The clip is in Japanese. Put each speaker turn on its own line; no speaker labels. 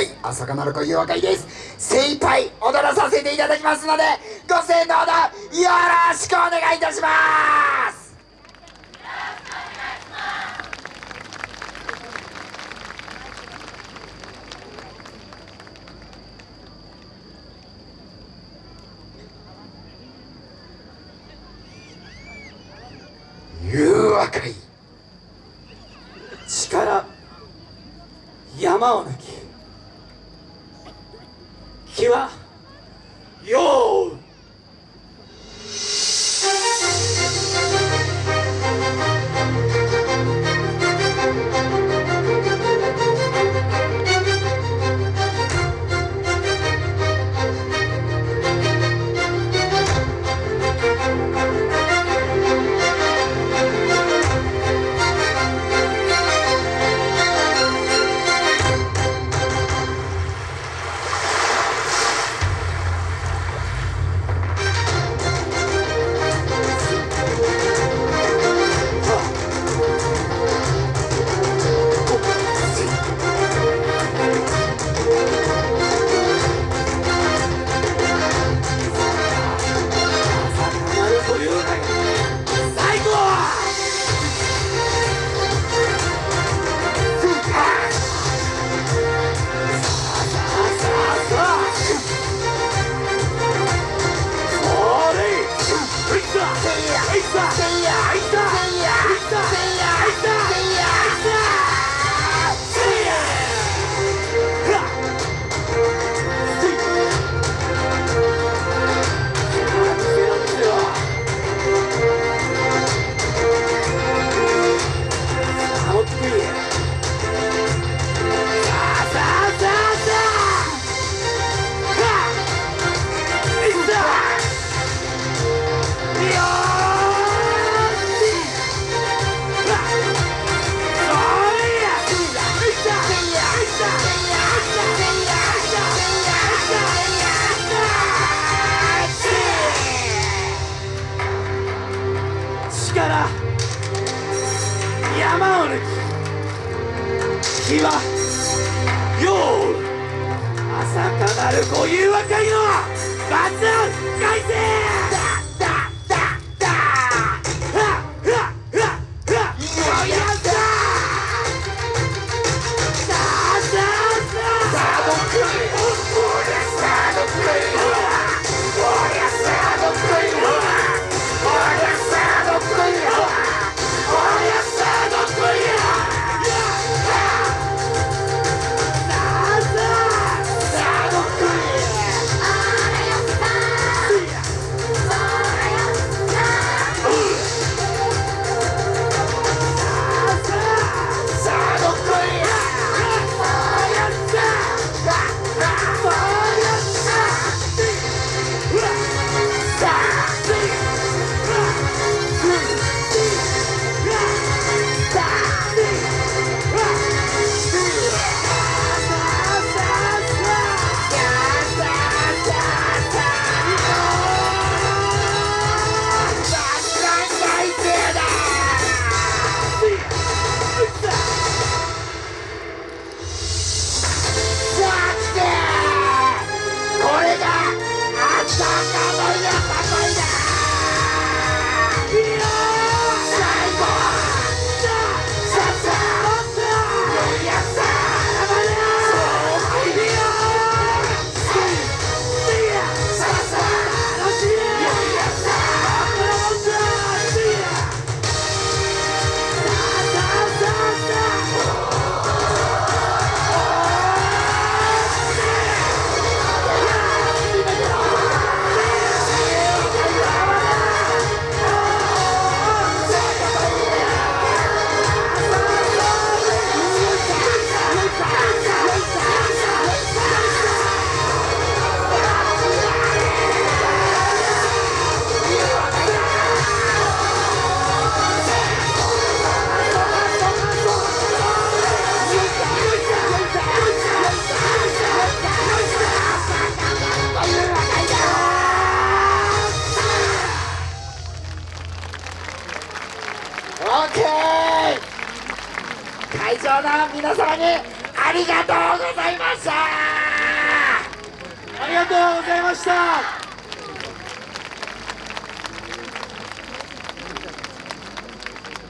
はい朝香なる子誘惑会です。精一杯踊らさせていただきますのでご声援のほどよろしくお願いいたします。誘惑会
力。山を抜き。気はよう力。山を抜き日はよう朝かなるご誘惑会の罰。OK 会場の皆様にありがとうございました。ありがとうございました。